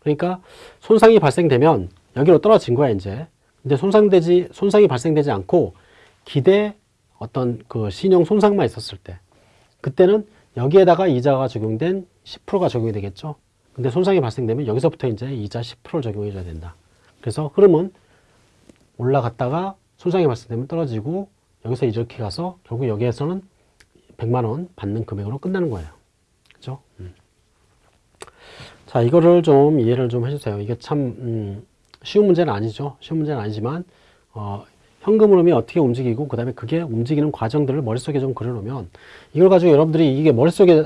그러니까 손상이 발생되면 여기로 떨어진 거야, 이제. 근데 손상되지, 손상이 발생되지 않고 기대 어떤 그 신용 손상만 있었을 때 그때는 여기에다가 이자가 적용된 10%가 적용이 되겠죠. 근데 손상이 발생되면 여기서부터 이제 이자 10%를 적용해 줘야 된다. 그래서 흐름은 올라갔다가 손상이 발생되면 떨어지고 여기서 이렇게 가서 결국 여기에서는 100만 원 받는 금액으로 끝나는 거예요. 그죠? 음. 자, 이거를 좀 이해를 좀 해주세요. 이게 참 음, 쉬운 문제는 아니죠. 쉬운 문제는 아니지만 어, 현금 흐름이 어떻게 움직이고 그 다음에 그게 움직이는 과정들을 머릿속에 좀 그려놓으면 이걸 가지고 여러분들이 이게 머릿속에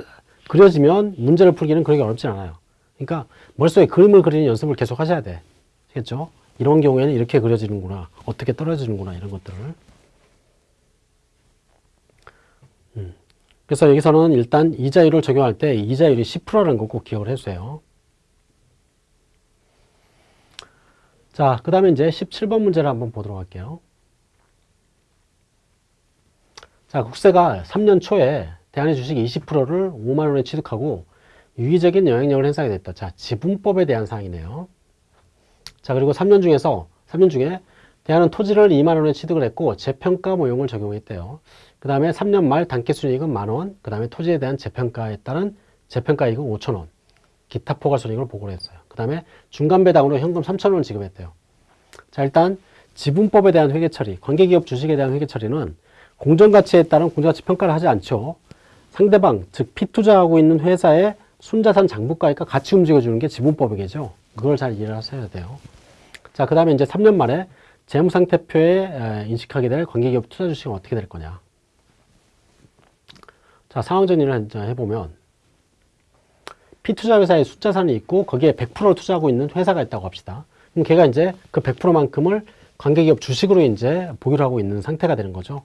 그려지면 문제를 풀기는 그렇게 어렵진 않아요. 그러니까 머릿속에 그림을 그리는 연습을 계속 하셔야 돼. 겠죠? 이런 경우에는 이렇게 그려지는구나. 어떻게 떨어지는구나. 이런 것들을. 음. 그래서 여기서는 일단 이자율을 적용할 때 이자율이 10%라는 거 꼭 기억을 해주세요. 자, 그 다음에 이제 17번 문제를 한번 보도록 할게요. 자, 국세가 3년 초에 대한의 주식 20%를 5만 원에 취득하고 유의적인 영향력을 행사하게 됐다. 자, 지분법에 대한 사항이네요. 자, 그리고 3년 중에서 3년 중에 대한은 토지를 2만 원에 취득을 했고 재평가 모형을 적용했대요. 그 다음에 3년 말 단기 순이익은 만 원, 그 다음에 토지에 대한 재평가에 따른 재평가이익은 5천 원, 기타 포괄 순이익을 보고를 했어요. 그 다음에 중간 배당으로 현금 3천 원을 지급했대요. 자, 일단 지분법에 대한 회계 처리, 관계기업 주식에 대한 회계 처리는 공정가치에 따른 공정가치 평가를 하지 않죠. 상대방, 즉 피투자하고 있는 회사의 순자산 장부가액과 같이 움직여주는 게 지분법이겠죠. 그걸 잘 이해를 하셔야 돼요. 자, 그 다음에 이제 3년 만에 재무상태표에 인식하게 될 관계기업 투자 주식은 어떻게 될 거냐. 자, 상황 정리를 해보면 피투자 회사의 숫자산이 있고 거기에 100%를 투자하고 있는 회사가 있다고 합시다. 그럼 걔가 이제 그 100%만큼을 관계기업 주식으로 이제 보유를 하고 있는 상태가 되는 거죠.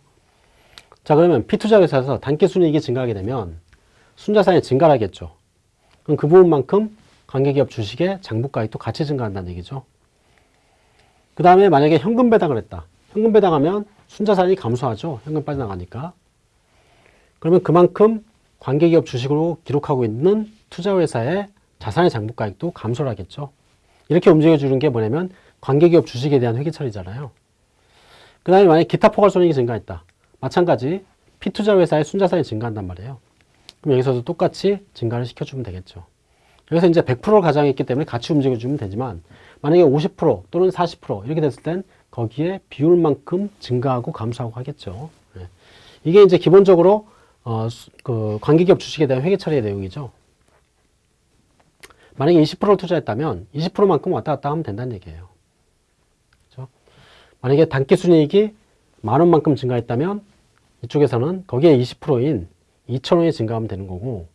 자, 그러면 피투자 회사에서 단기 순이익이 증가하게 되면 순자산이 증가하겠죠. 그럼 그 부분만큼 관계기업 주식의 장부가액도 같이 증가한다는 얘기죠. 그 다음에 만약에 현금 배당을 했다. 현금 배당하면 순자산이 감소하죠. 현금 빠져나가니까. 그러면 그만큼 관계기업 주식으로 기록하고 있는 투자회사의 자산의 장부가액도 감소를 하겠죠. 이렇게 움직여주는 게 뭐냐면 관계기업 주식에 대한 회계처리잖아요. 그 다음에 만약에 기타 포괄손익이 증가했다. 마찬가지 피투자 회사의 순자산이 증가한단 말이에요. 그럼 여기서도 똑같이 증가를 시켜주면 되겠죠. 여기서 이제 100%를 가정했기 때문에 같이 움직여주면 되지만 만약에 50% 또는 40% 이렇게 됐을 땐 거기에 비율만큼 증가하고 감소하고 하겠죠. 예. 이게 이제 기본적으로 어, 수- 그 관계기업 주식에 대한 회계 처리의 내용이죠. 만약에 20%를 투자했다면 20%만큼 왔다 갔다 하면 된다는 얘기예요. 그렇죠? 만약에 단기 순이익이 만 원만큼 증가했다면 이쪽에서는 거기에 20%인 2천 원이 증가하면 되는 거고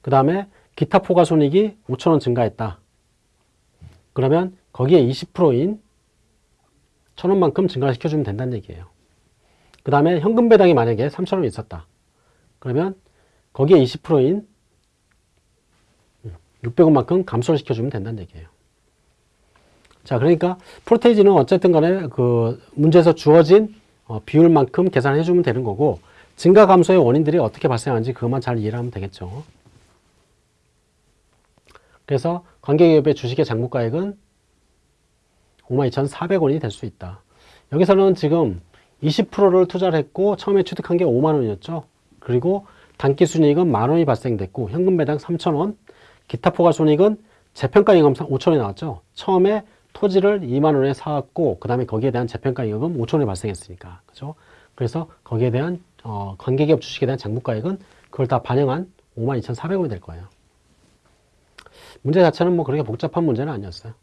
그 다음에 기타 포괄 손익이 5천 원 증가했다. 그러면 거기에 20%인 천 원만큼 증가시켜주면 된다는 얘기예요. 그 다음에 현금 배당이 만약에 3천 원 있었다. 그러면 거기에 20%인 600원만큼 감소를 시켜주면 된다는 얘기예요. 자, 그러니까 프로테이지는 어쨌든 간에 그 문제에서 주어진 어, 비율만큼 계산해 주면 되는 거고 증가 감소의 원인들이 어떻게 발생하는지 그것만 잘 이해를 하면 되겠죠. 그래서 관계기업의 주식의 장부가액은 52,400원이 될 수 있다. 여기서는 지금 20%를 투자를 했고 처음에 취득한 게 5만 원이었죠. 그리고 단기 순이익은 만 원이 발생됐고 현금 배당 3천 원, 기타 포괄 손익은 재평가 임금 5천 원이 나왔죠. 처음에 토지를 2만 원에 사왔고 그 다음에 거기에 대한 재평가 임금 5천 원이 발생했으니까 그죠? 그래서 거기에 대한 어, 관계기업 주식에 대한 장부가액은 그걸 다 반영한 52,400원이 될 거예요. 문제 자체는 뭐 그렇게 복잡한 문제는 아니었어요.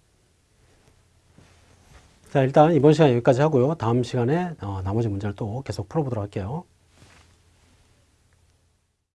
자, 일단 이번 시간 여기까지 하고요. 다음 시간에 어, 나머지 문제를 또 계속 풀어보도록 할게요.